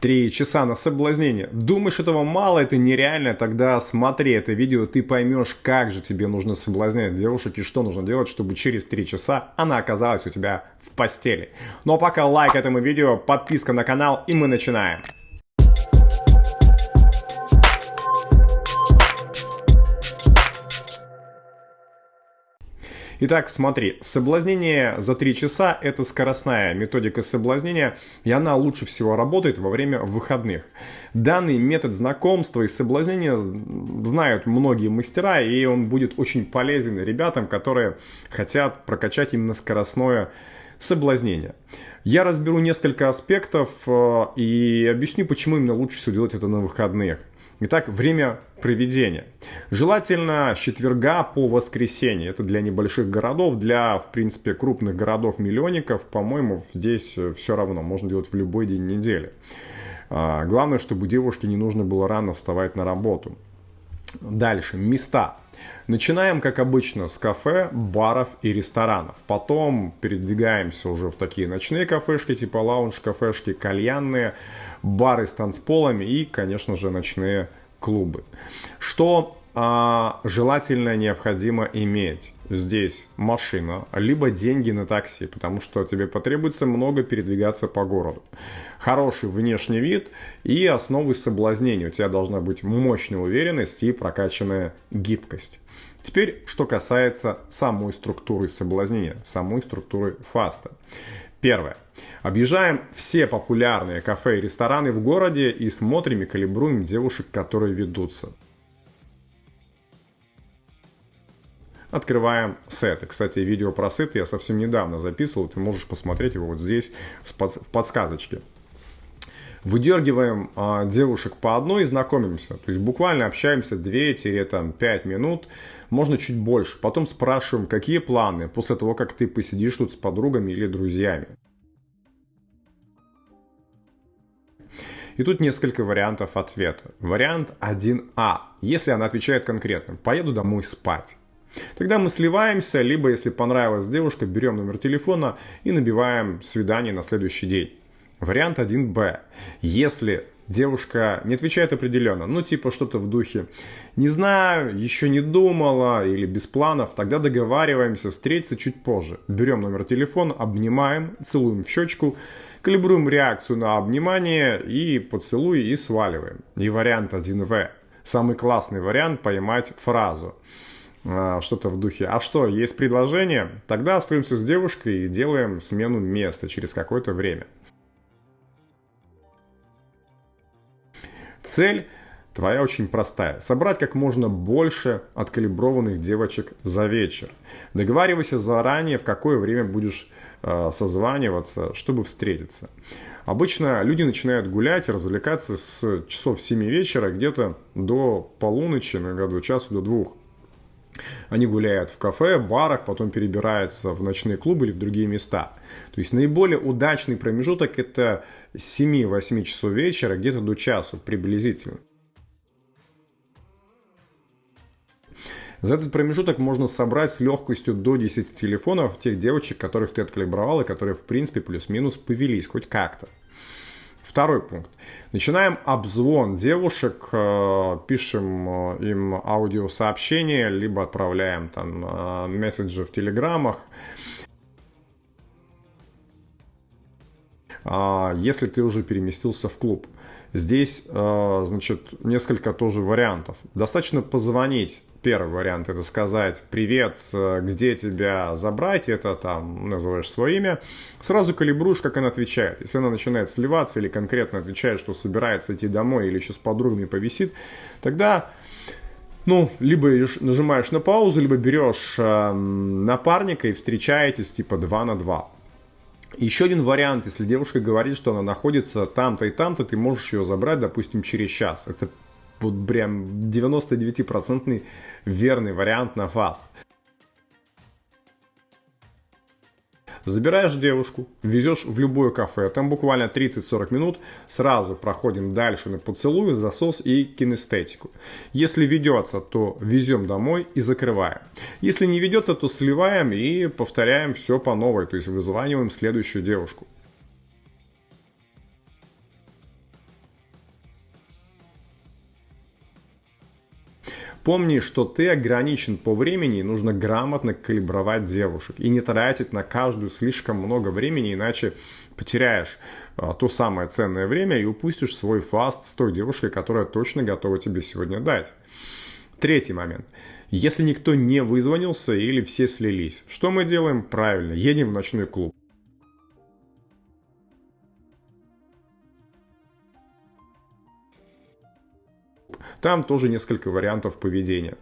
Три часа на соблазнение. Думаешь, этого мало, это нереально? Тогда смотри это видео, ты поймешь, как же тебе нужно соблазнять девушек и что нужно делать, чтобы через три часа она оказалась у тебя в постели. Ну а пока лайк этому видео, подписка на канал и мы начинаем. Итак, смотри, соблазнение за 3 часа – это скоростная методика соблазнения, и она лучше всего работает во время выходных. Данный метод знакомства и соблазнения знают многие мастера, и он будет очень полезен ребятам, которые хотят прокачать именно скоростное соблазнение. Я разберу несколько аспектов э, и объясню, почему именно лучше всего делать это на выходных. Итак, время проведения. Желательно четверга по воскресенье. Это для небольших городов, для, в принципе, крупных городов-миллионников, по-моему, здесь э, все равно. Можно делать в любой день недели. А, главное, чтобы девушке не нужно было рано вставать на работу. Дальше. Места. Начинаем, как обычно, с кафе, баров и ресторанов. Потом передвигаемся уже в такие ночные кафешки, типа лаунж-кафешки, кальянные, бары с танцполами и, конечно же, ночные клубы. Что а, желательно необходимо иметь здесь машина, либо деньги на такси, потому что тебе потребуется много передвигаться по городу. Хороший внешний вид и основы соблазнения. У тебя должна быть мощная уверенность и прокачанная гибкость. Теперь, что касается самой структуры соблазнения, самой структуры фаста. Первое. Объезжаем все популярные кафе и рестораны в городе и смотрим и калибруем девушек, которые ведутся. Открываем сеты. Кстати, видео про сеты я совсем недавно записывал. Ты можешь посмотреть его вот здесь в подсказочке. Выдергиваем а, девушек по одной и знакомимся. То есть буквально общаемся 2-5 минут, можно чуть больше. Потом спрашиваем, какие планы после того, как ты посидишь тут с подругами или друзьями. И тут несколько вариантов ответа. Вариант 1А. Если она отвечает конкретно, поеду домой спать. Тогда мы сливаемся, либо, если понравилась девушка, берем номер телефона и набиваем свидание на следующий день. Вариант 1Б. Если девушка не отвечает определенно, ну типа что-то в духе «не знаю», «еще не думала» или «без планов», тогда договариваемся встретиться чуть позже. Берем номер телефона, обнимаем, целуем в щечку, калибруем реакцию на обнимание и поцелуй и сваливаем. И вариант 1В. Самый классный вариант поймать фразу что-то в духе «А что, есть предложение?» Тогда остаемся с девушкой и делаем смену места через какое-то время. Цель твоя очень простая. Собрать как можно больше откалиброванных девочек за вечер. Договаривайся заранее, в какое время будешь э, созваниваться, чтобы встретиться. Обычно люди начинают гулять, развлекаться с часов 7 вечера где-то до полуночи, иногда до часу, до двух. Они гуляют в кафе, барах, потом перебираются в ночные клубы или в другие места. То есть наиболее удачный промежуток это с 7-8 часов вечера, где-то до часу приблизительно. За этот промежуток можно собрать с легкостью до 10 телефонов тех девочек, которых ты откалибровал и которые в принципе плюс-минус повелись хоть как-то. Второй пункт. Начинаем обзвон девушек, э, пишем э, им аудиосообщения, либо отправляем там э, месседжи в телеграммах. А, если ты уже переместился в клуб. Здесь, значит, несколько тоже вариантов. Достаточно позвонить Первый вариант это сказать «Привет, где тебя забрать?» Это там называешь свое имя. Сразу калибруешь, как она отвечает. Если она начинает сливаться или конкретно отвечает, что собирается идти домой или еще с подругами повисит, тогда ну, либо нажимаешь на паузу, либо берешь э, напарника и встречаетесь типа 2 на 2. Еще один вариант, если девушка говорит, что она находится там-то и там-то, ты можешь ее забрать, допустим, через час. Это вот прям 99% верный вариант на фаст. Забираешь девушку, везешь в любое кафе, там буквально 30-40 минут, сразу проходим дальше на поцелуй, засос и кинестетику. Если ведется, то везем домой и закрываем. Если не ведется, то сливаем и повторяем все по новой, то есть вызваниваем следующую девушку. Помни, что ты ограничен по времени, и нужно грамотно калибровать девушек и не тратить на каждую слишком много времени, иначе потеряешь а, то самое ценное время и упустишь свой фаст с той девушкой, которая точно готова тебе сегодня дать. Третий момент. Если никто не вызвонился или все слились, что мы делаем? Правильно, едем в ночной клуб. Там тоже несколько вариантов поведения.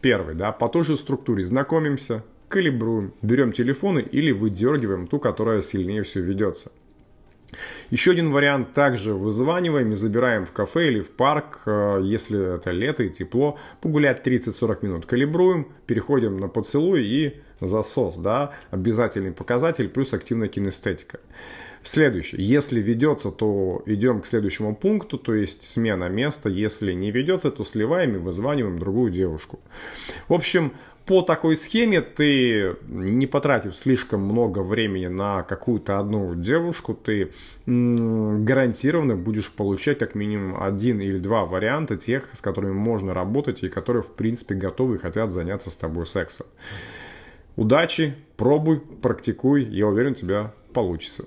Первый, да, по той же структуре знакомимся, калибруем, берем телефоны или выдергиваем ту, которая сильнее всего ведется. Еще один вариант, также вызваниваем и забираем в кафе или в парк, э, если это лето и тепло, погулять 30-40 минут. Калибруем, переходим на поцелуй и засос, да, обязательный показатель плюс активная кинестетика. Следующее. Если ведется, то идем к следующему пункту, то есть смена места. Если не ведется, то сливаем и вызваниваем другую девушку. В общем, по такой схеме ты, не потратив слишком много времени на какую-то одну девушку, ты гарантированно будешь получать как минимум один или два варианта тех, с которыми можно работать и которые, в принципе, готовы и хотят заняться с тобой сексом. Удачи, пробуй, практикуй, я уверен, у тебя получится.